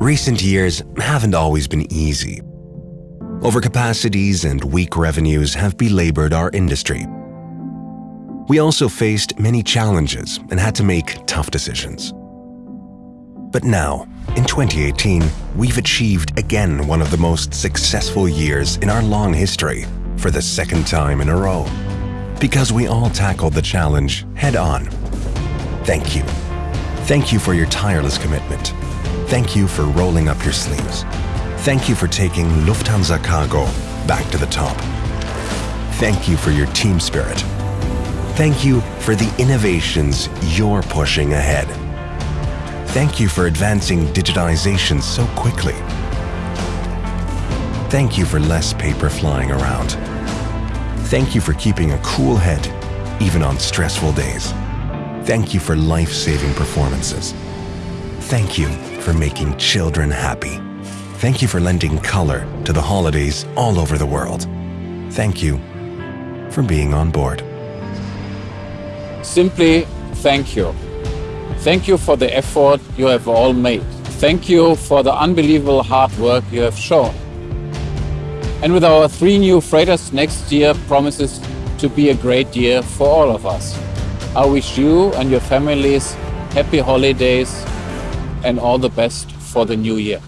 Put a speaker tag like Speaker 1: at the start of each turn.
Speaker 1: Recent years haven't always been easy. Overcapacities and weak revenues have belabored our industry. We also faced many challenges and had to make tough decisions. But now, in 2018, we've achieved again one of the most successful years in our long history for the second time in a row. Because we all tackled the challenge head on. Thank you. Thank you for your tireless commitment. Thank you for rolling up your sleeves. Thank you for taking Lufthansa Cargo back to the top. Thank you for your team spirit. Thank you for the innovations you're pushing ahead. Thank you for advancing digitization so quickly. Thank you for less paper flying around. Thank you for keeping a cool head, even on stressful days. Thank you for life-saving performances. Thank you for making children happy. Thank you for lending color to the holidays all over the world. Thank you for being on board.
Speaker 2: Simply thank you. Thank you for the effort you have all made. Thank you for the unbelievable hard work you have shown. And with our three new freighters next year promises to be a great year for all of us. I wish you and your families happy holidays and all the best for the new year.